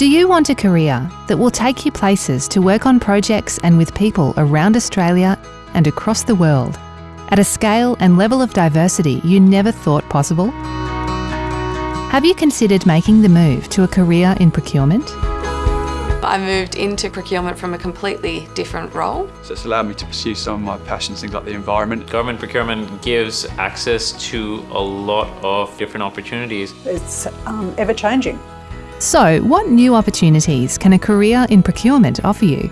Do you want a career that will take you places to work on projects and with people around Australia and across the world at a scale and level of diversity you never thought possible? Have you considered making the move to a career in procurement? I moved into procurement from a completely different role. So it's allowed me to pursue some of my passions, things like the environment. Government procurement gives access to a lot of different opportunities. It's um, ever changing. So, what new opportunities can a career in procurement offer you?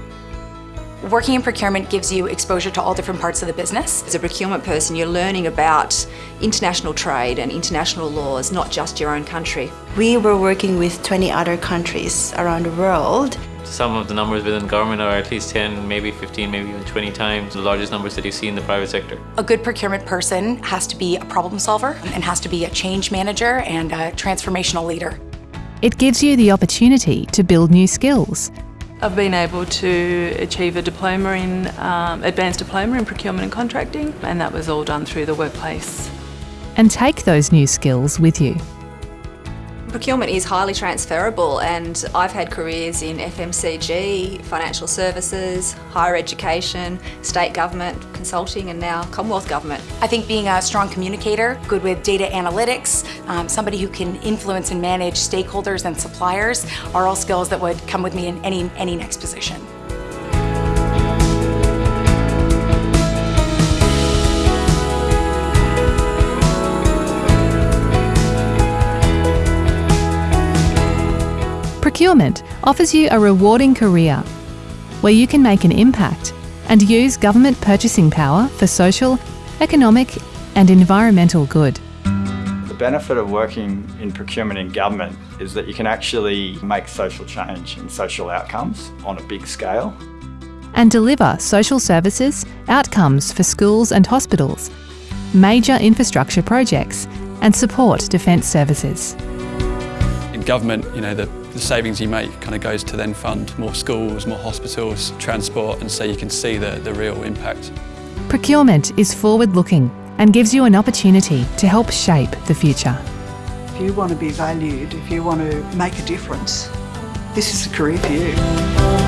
Working in procurement gives you exposure to all different parts of the business. As a procurement person, you're learning about international trade and international laws, not just your own country. We were working with 20 other countries around the world. Some of the numbers within government are at least 10, maybe 15, maybe even 20 times the largest numbers that you see in the private sector. A good procurement person has to be a problem solver and has to be a change manager and a transformational leader. It gives you the opportunity to build new skills. I've been able to achieve a diploma in, um, advanced diploma in procurement and contracting, and that was all done through the workplace. And take those new skills with you. Procurement is highly transferable and I've had careers in FMCG, financial services, higher education, state government, consulting and now Commonwealth Government. I think being a strong communicator, good with data analytics, um, somebody who can influence and manage stakeholders and suppliers are all skills that would come with me in any, any next position. Procurement offers you a rewarding career where you can make an impact and use government purchasing power for social, economic, and environmental good. The benefit of working in procurement in government is that you can actually make social change and social outcomes on a big scale. And deliver social services, outcomes for schools and hospitals, major infrastructure projects, and support defence services. In government, you know, the, the savings you make kind of goes to then fund more schools, more hospitals, transport, and so you can see the, the real impact. Procurement is forward-looking and gives you an opportunity to help shape the future. If you want to be valued, if you want to make a difference, this is a career for you.